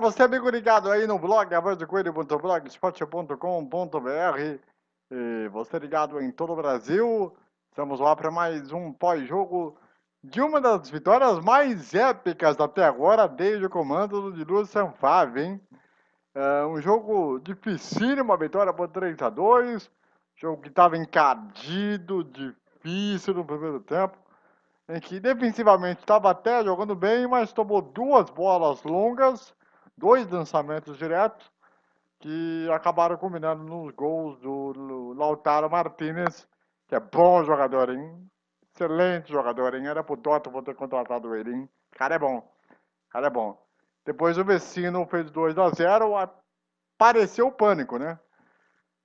você amigo ligado aí no blog avozdecoelho.blogspot.com.br e você ligado em todo o Brasil, estamos lá para mais um pós-jogo de uma das vitórias mais épicas até agora, desde o comando de Lúcio Sanfave, hein? É um jogo dificílimo, uma vitória por 3 a 2 jogo que estava encardido, difícil no primeiro tempo, em que defensivamente estava até jogando bem, mas tomou duas bolas longas, dois lançamentos diretos, que acabaram combinando nos gols do Lautaro Martinez, que é bom jogador, hein? Excelente jogador, hein? Era pro Dortmund ter contratado ele, hein? Cara é bom. Cara é bom. Depois o Vecino fez 2 a 0 apareceu o pânico, né?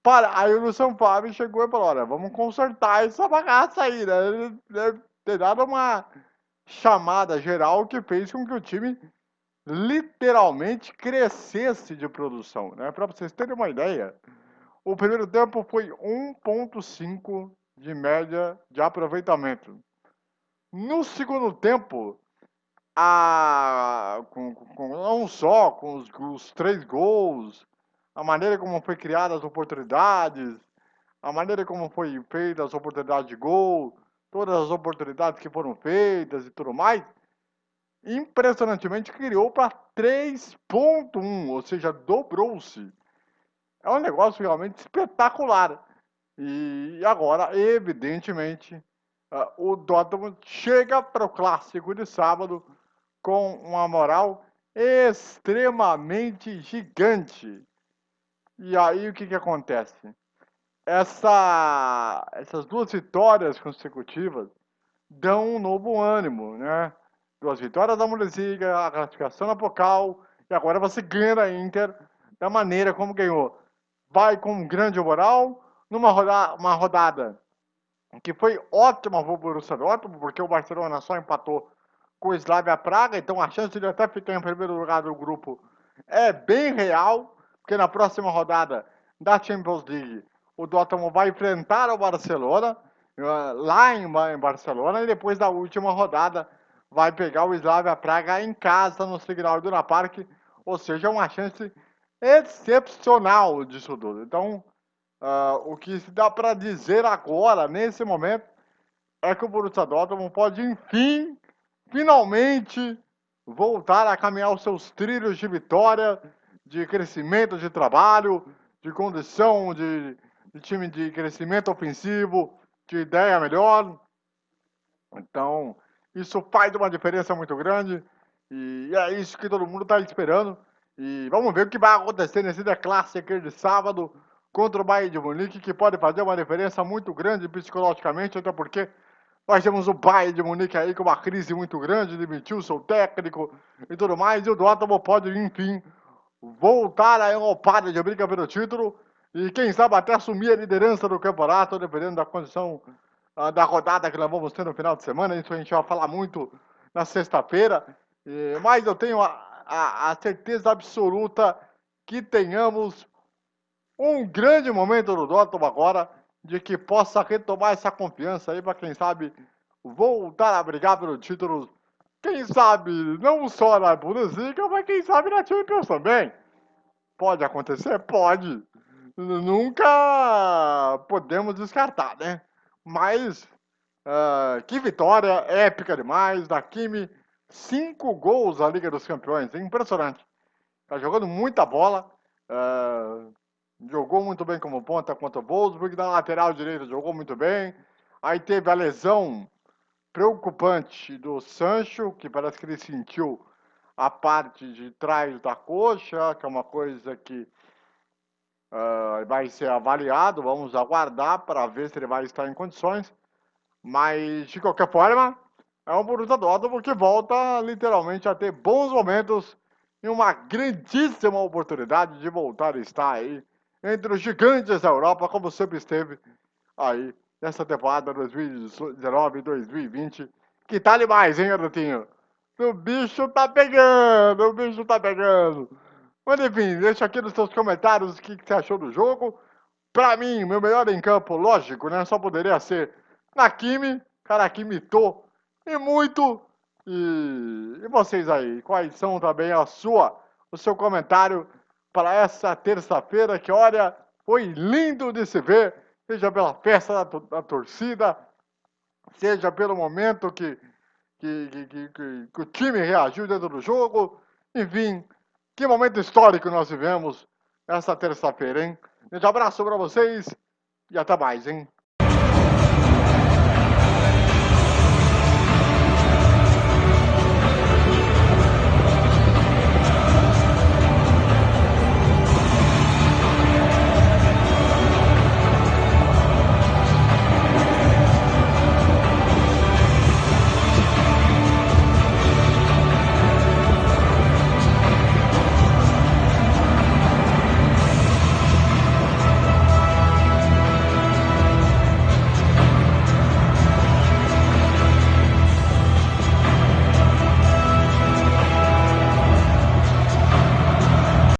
Para, aí o Luciano Fábio chegou e falou, olha, vamos consertar essa bagaça aí, né? Ele deve ter dado uma chamada geral que fez com que o time literalmente crescesse de produção, né? Para vocês terem uma ideia, o primeiro tempo foi 1.5 de média de aproveitamento. No segundo tempo, a, com, com, não só com os, os três gols, a maneira como foi criadas as oportunidades, a maneira como foi feitas as oportunidades de gol, todas as oportunidades que foram feitas e tudo mais, impressionantemente criou para 3.1, ou seja, dobrou-se. É um negócio realmente espetacular. E agora, evidentemente, uh, o Dortmund chega para o clássico de sábado com uma moral extremamente gigante. E aí o que, que acontece? Essa, essas duas vitórias consecutivas dão um novo ânimo, né? Duas vitórias da Bundesliga, a classificação na Pocal, e agora você ganha da Inter da maneira como ganhou. Vai com um grande moral, numa rodada, uma rodada que foi ótima para o Borussia Dortmund, porque o Barcelona só empatou com o Slavia Praga, então a chance de até ficar em primeiro lugar do grupo é bem real, porque na próxima rodada da Champions League o Dortmund vai enfrentar o Barcelona, eh, lá em Barcelona, e depois da última rodada vai pegar o Slavia Praga em casa no Signal Iduna Park, ou seja, uma chance excepcional disso tudo. Então, uh, o que se dá para dizer agora, nesse momento, é que o Borussia Dortmund pode, enfim, finalmente, voltar a caminhar os seus trilhos de vitória, de crescimento de trabalho, de condição de, de time de crescimento ofensivo, de ideia melhor. Então, isso faz uma diferença muito grande. E é isso que todo mundo está esperando. E vamos ver o que vai acontecer nesse The Classic de sábado contra o Bayern de Munique, que pode fazer uma diferença muito grande psicologicamente, até porque nós temos o Bayern de Munique aí com uma crise muito grande, demitiu seu técnico e tudo mais, e o Dortmund pode, enfim, voltar a Europada de briga pelo título e quem sabe até assumir a liderança do campeonato, dependendo da condição da rodada que nós vamos ter no final de semana. Isso a gente vai falar muito na sexta-feira. Mas eu tenho a, a, a, certeza absoluta que tenhamos um grande momento no Dortmund agora, de que possa retomar essa confiança aí para quem sabe voltar a brigar pelo título. Quem sabe não só na Bundesliga, mas quem sabe na Champions também. Pode acontecer? Pode. Nunca podemos descartar, né? Mas uh, que vitória épica demais da Kimi. Cinco gols na Liga dos Campeões, impressionante. Tá jogando muita bola. Uh, jogou muito bem como ponta contra o Wolfsburg. Na lateral direita jogou muito bem. Aí teve a lesão preocupante do Sancho, que parece que ele sentiu a parte de trás da coxa, que é uma coisa que uh, vai ser avaliado. Vamos aguardar para ver se ele vai estar em condições. Mas, de qualquer forma, é um Borussia Dortmund que volta literalmente a ter bons momentos e uma grandíssima oportunidade de voltar a estar aí entre os gigantes da Europa, como sempre esteve aí nessa temporada 2019-2020. Que tá demais, hein, garotinho? O bicho tá pegando, o bicho tá pegando. Mas enfim, deixa aqui nos seus comentários o que, que você achou do jogo. Pra mim, meu melhor em campo, lógico, né? Só poderia ser Nakimi, cara que imitou e muito. E, e vocês aí, quais são também a sua o seu comentário para essa terça-feira, que olha, foi lindo de se ver, seja pela festa da, da torcida, seja pelo momento que, que, que, que, que o time reagiu dentro do jogo, enfim, que momento histórico nós vivemos essa terça-feira, hein? Um abraço para vocês e até mais, hein?